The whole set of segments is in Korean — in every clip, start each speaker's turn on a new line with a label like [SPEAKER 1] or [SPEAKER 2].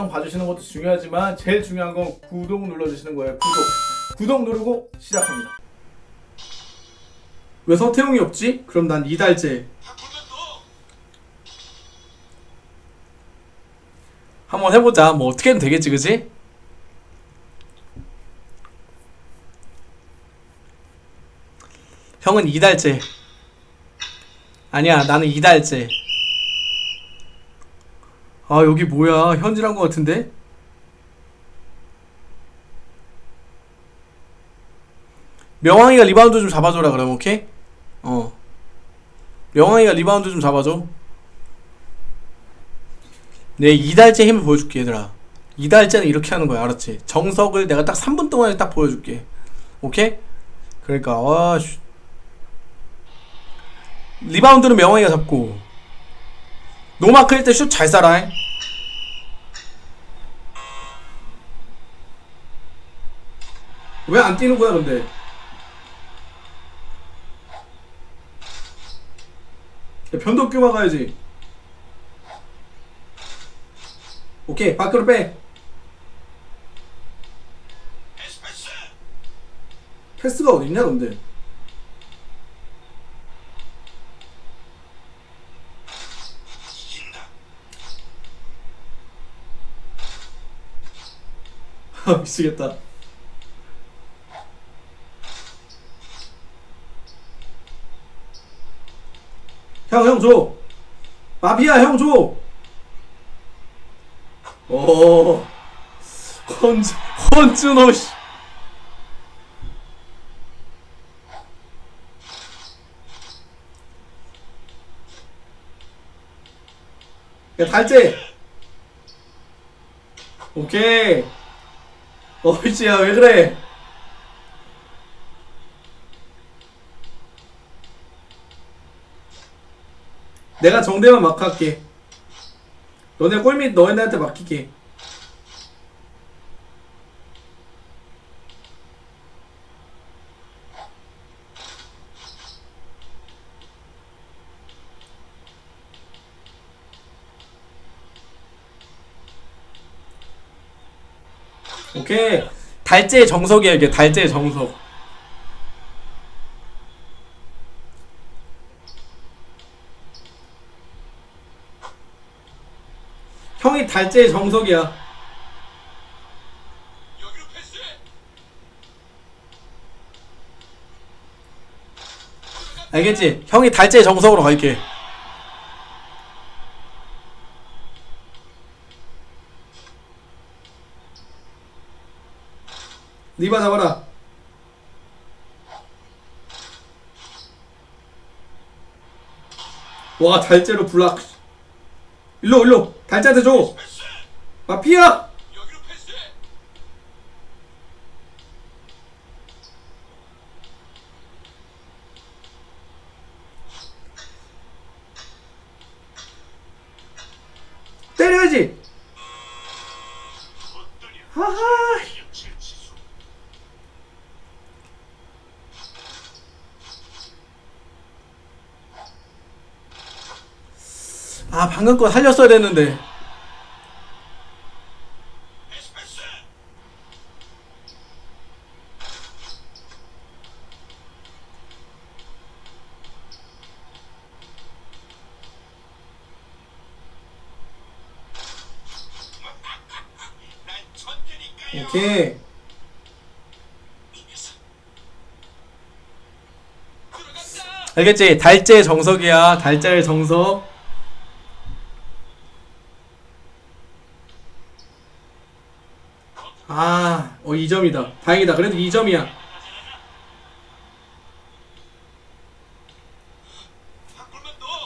[SPEAKER 1] 영상 봐주시는 것도 중요하지만 제일 중요한 건 구독 눌러주시는 거예요. 구독. 구독 누르고 시작합니다. 왜 서태웅이 없지? 그럼 난 이달재. 한번 해보자. 뭐 어떻게든 되겠지 그지? 형은 이달째 아니야 나는 이달째 아 여기 뭐야 현질한 것 같은데? 명왕이가 리바운드 좀 잡아줘라 그럼 오케이? 어 명왕이가 리바운드 좀 잡아줘 내 이달재 힘을 보여줄게 얘들아 이달재는 이렇게 하는 거야 알았지? 정석을 내가 딱 3분 동안에 딱 보여줄게 오케이? 그러니까 아씨 리바운드는 명왕이가 잡고 노마크일 때슛 잘 쏴라 왜 안 뛰는 거야 근데? 야, 변덕규 막아야지. 오케이 밖으로 빼. 패스가 어딨냐 근데 미치겠다 형 형 줘 마피아 형 줘. 오 헌주 헌준호 씨. 야 달재. 오케이. 어이씨야 왜 그래? 내가 정대만 막 할게. 너네 골밑 너네한테 맡길게. 오케이. 달재의 정석이야 이게 달재의 정석. 형이 달재의 정석이야. 알겠지? 형이 달재의 정석으로 갈게. 리바 잡아라. 와 달재로 블락. 일로 일로 달짜한테 줘 마피아 때려야지 하하 아 방금 거 살렸어야 됐는데. 오케이. 알겠지? 달재 정석이야. 달재의 정석 아, 어 2점이다. 다행이다. 그래도 2점이야.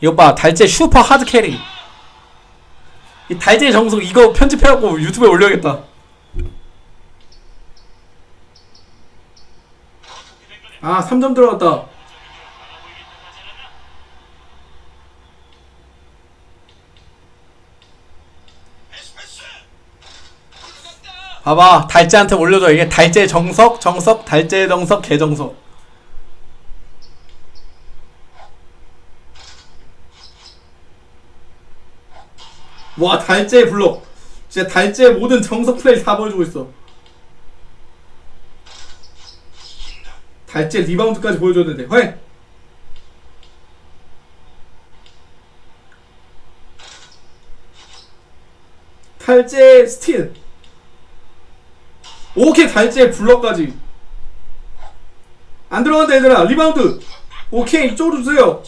[SPEAKER 1] 이거 봐, 달재 super hard carry. 이 달재 정석 이거 편집해갖고 유튜브에 올려야겠다. 아, 3점 들어갔다. 봐봐 달재한테 올려줘 이게 달재 정석 정석 달재 정석 개정석 와 달재 블록 진짜 달째 모든 정석 플레이 다 보여주고 있어. 달재 리바운드까지 보여줬는데, 회! 달재 스틸. 오케이, 달재 블럭까지. 안 들어간다, 얘들아. 리바운드. 오케이, 이쪽으로 주세요.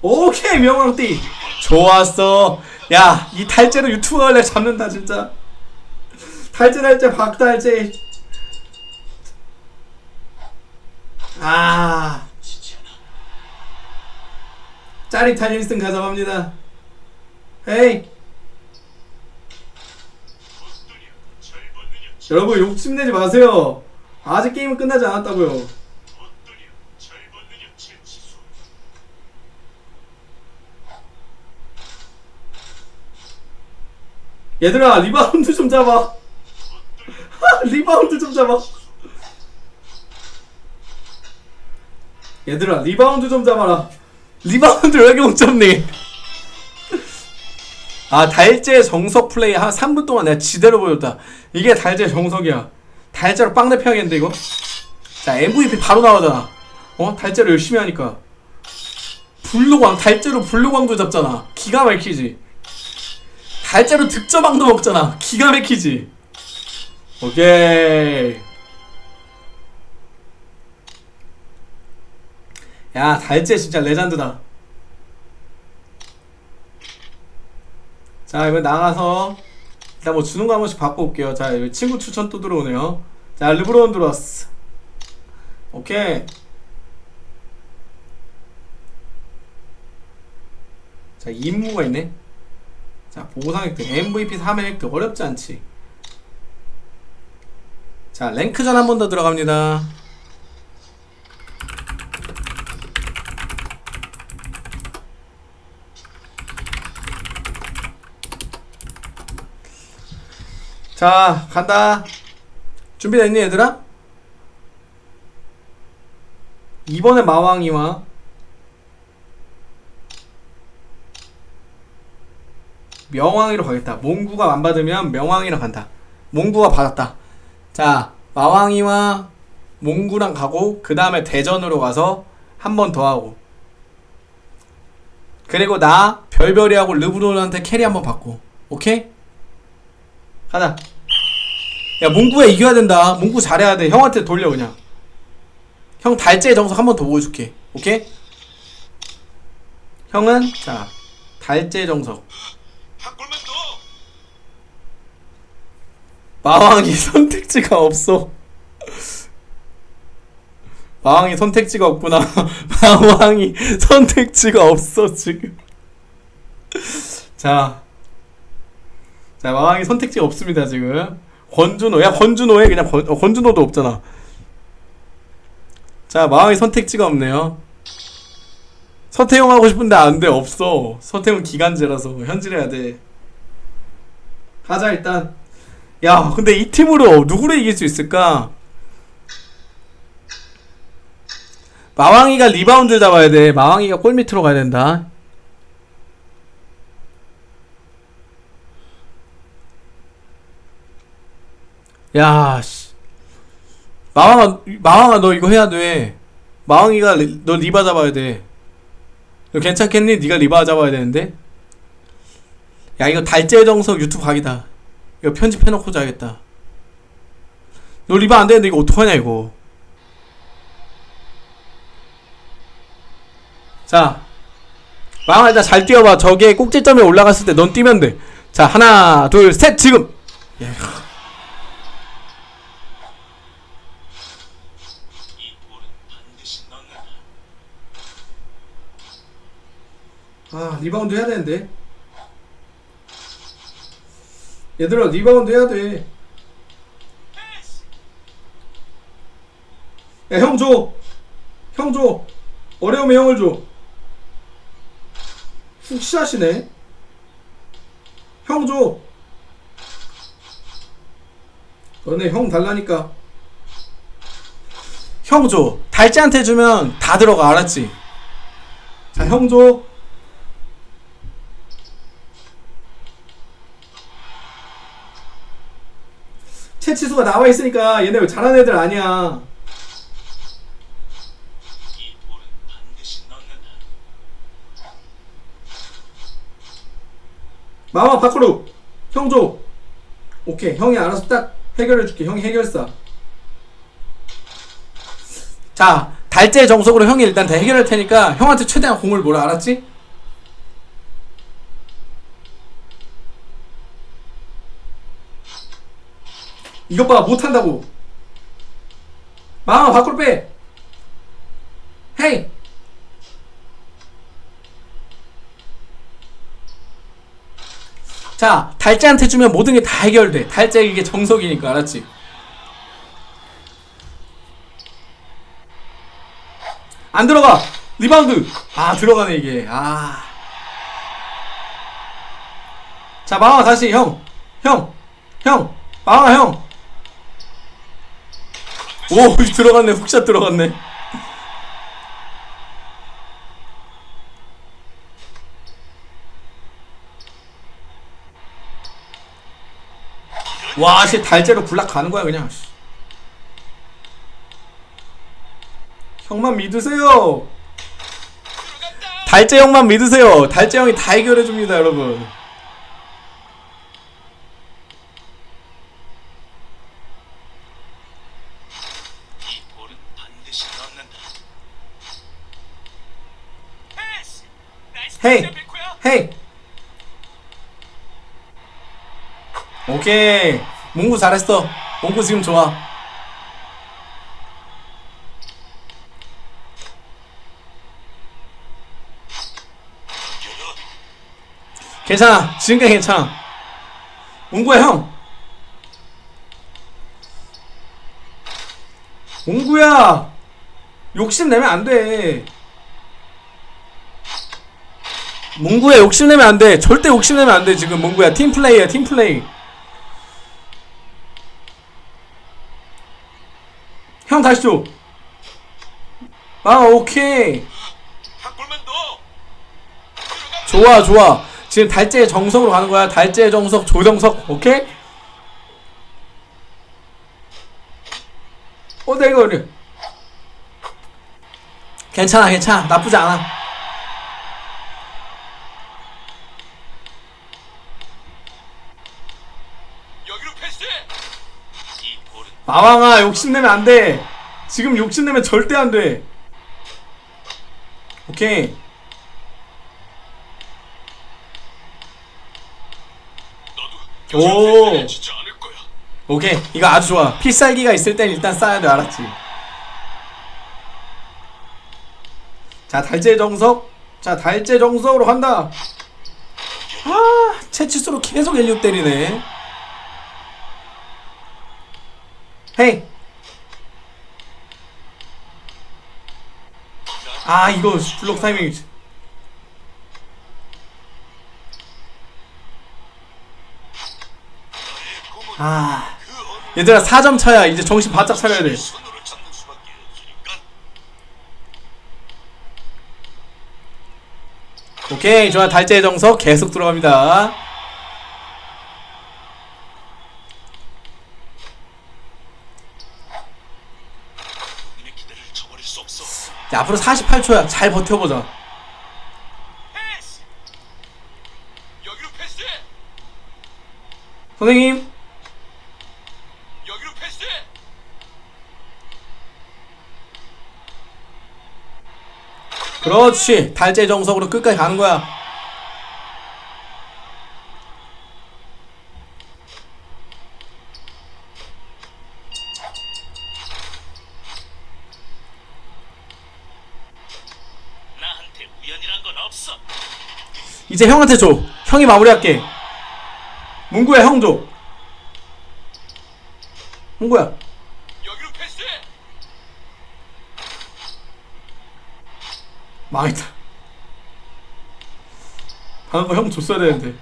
[SPEAKER 1] 오케이 명왕띠 좋았어 야 이 탈제로 유튜브 할래 잡는다 진짜 탈제 탈제 박탈제 아 짜릿한 1승 가져갑니다. 헤이. 여러분 욕심내지 마세요. 아직 게임은 끝나지 않았다고요. 얘들아 리바운드 좀 잡아. 리바운드 좀 잡아. 얘들아 리바운드 좀 잡아라 리바운드 왜 이렇게 못 잡니 아 달재 정석 플레이 한 3분 동안 내가 지대로 보여줬다 이게 달재 정석이야 달재로 빵 내 펴야겠는데 이거 자 MVP 바로 나오잖아 어? 달재로 열심히 하니까 블루광 달재로 블루광도 잡잖아 기가 막히지 달째로 득점왕도 먹잖아. 기가 막히지. 오케이. 야, 달째 진짜 레전드다. 자, 이번 나가서 일단 뭐 주는 거 한 번씩 받고 올게요. 자, 여기 친구 추천 또 들어오네요. 자, 르브론 들어왔어. 오케이. 자, 임무가 있네. 자 보상 획득 MVP 3회 획득 어렵지 않지 자 랭크전 한 번 더 들어갑니다 자 간다 준비됐니 얘들아? 이번에 마왕이와 명왕이로 가겠다. 몽구가 안 받으면 명왕이랑 간다. 몽구가 받았다. 자, 마왕이와 몽구랑 가고 그 다음에 대전으로 가서 한 번 더 하고 그리고 나 별별이하고 르브론한테 carry 한 번 받고 오케이? 가자. 야 몽구야 이겨야 된다. 몽구 잘해야 돼. 형한테 돌려 그냥. 형 달제 정석 한 번 더 보여줄게. 오케이? 형은 자 달제 정석. 마왕이 선택지가 없어. 마왕이 선택지가 없구나. 마왕이 선택지가 없어 지금. 자, 자 마왕이 선택지가 없습니다 지금. 권준호, 야 권준호에 그냥 권, 어, 권준호도 없잖아. 자 마왕이 선택지가 없네요. 서태용 하고 싶은데 안돼 없어. 서태용 기간제라서 현질해야 돼. 가자 일단. 야 근데 이 팀으로 누구를 이길 수 있을까? 마왕이가 리바운드 잡아야 돼. 마왕이가 골 밑으로 가야 된다. 야, 씨. 마왕아, 마왕아, 너 이거 해야 돼. 마왕이가 리, 너 리바 잡아야 돼. 너 괜찮겠니? 네가 리바 잡아야 되는데. 야, 이거 달재 정석 유튜브 각이다. 이거 편집해놓고 자야겠다. 너 리바 안 되는데 이거 어떡하냐 이거. 자, 마왕아 일단 잘 뛰어봐. 저게 꼭지점에 올라갔을 때 넌 뛰면 돼. 자, 하나, 둘, 셋, 지금. 예. 아, 리바운드 해야 되는데. 얘들아, 리바운드 해야 돼. 야, 형 줘. 형 줘. 어려우면 형을 줘. 훅샷이네. 형 줘. 너네 형 달라니까. 형 줘. 달지한테 주면 다 들어가, 알았지? 자, 형조. 채치수가 나와 있으니까 얘네 왜 잘하는 애들 아니야. 마마 밖으로. 형조. 오케이. 형이 알아서 딱 해결해줄게. 형이 해결사. 자, 달재 정석으로 형이 일단 다 해결할 테니까 형한테 최대한 공을 몰아 알았지? 이것 봐 못한다고. 마마 밖으로 빼. 헤이. 자 달재한테 주면 모든 게 다 해결돼. 달재 이게 정석이니까 알았지? 안 들어가. 리바운드. 아 들어가네 이게. 아 자 마마 다시. 형. 형, 형, 마마 형. 오, 들어갔네. hook shot 들어갔네. 와, 씨 달째로 불락 가는 거야 그냥. 씨. 형만 믿으세요. 달재 형만 믿으세요. 달재 형이 다 해결해 줍니다, 여러분.
[SPEAKER 2] 이 볼은 반드시 넣는다. 패스! nice hey.
[SPEAKER 1] 헤이. 오케이. 몽구 잘했어. 몽구 지금 좋아. 괜찮아. 지금까지 괜찮아. 몽구야 형. 몽구야. 욕심 내면 안 돼. 몽구야 욕심내면 안 돼. 절대 욕심내면 안 돼. 지금 몽구야 팀 플레이야 팀 플레이. 형 다시 줘. 아 오케이. 좋아. 좋아. 지금 달재의 정석으로 가는 거야. 달재의 정석 조정석 오케이. 어 내가 그래. 괜찮아 괜찮아 나쁘지 않아.
[SPEAKER 2] 여기로 패스해. 이 볼은
[SPEAKER 1] 마왕아 욕심내면 안 돼. 지금 욕심내면 절대 안 돼. 오케이. 오. 오케이. 이거 아주 좋아. 필살기가 있을 땐 일단 쏴야 돼. 알았지? 자, 달재 정석. 자, 달재 정석으로 간다. 아, 채치수로 계속 엘리웁 때리네. 헤이. 아, 이거 블록 타이밍. 아. 얘들아 4점 차야 이제 정신 바짝 차려야 돼. 오케이 좋아 달재의 정석 계속 들어갑니다
[SPEAKER 2] 님의 기대를 저버릴 수
[SPEAKER 1] 앞으로 48초야 잘 버텨보자
[SPEAKER 2] 패스. 여기로 패스해.
[SPEAKER 1] 선생님
[SPEAKER 2] 여기로 패스해.
[SPEAKER 1] 그렇지 달재 정석으로 끝까지 가는 거야
[SPEAKER 2] 나한테 우연이란 건 없어.
[SPEAKER 1] 이제 형한테 줘. 형이 마무리할게. 문구야 형줘. 문구야. 망했다. 방금 거형 줬어야 되는데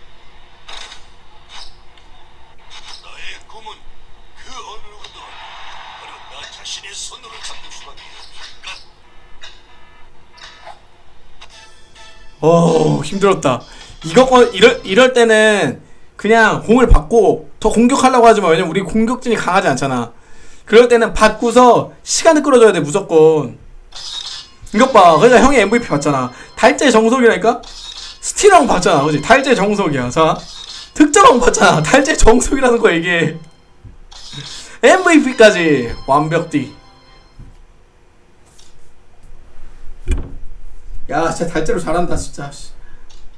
[SPEAKER 1] 어 힘들었다. 이거 거- 이럴 이럴 때는 그냥 공을 받고 더 공격하려고 하지 마. 왜냐면 우리 공격진이 강하지 않잖아. 그럴 때는 받고서 시간을 끌어줘야 돼 무조건. 이것 봐. 그러니까 형이 MVP 받잖아. 달제 정석이라니까? 스틸왕 받잖아. 그지? 달제 정석이야. 자. 득점왕 받잖아. 달제 정석이라는 거 이게. MVP까지 완벽디. 야, 진짜 달제로 잘한다, 진짜. 씨.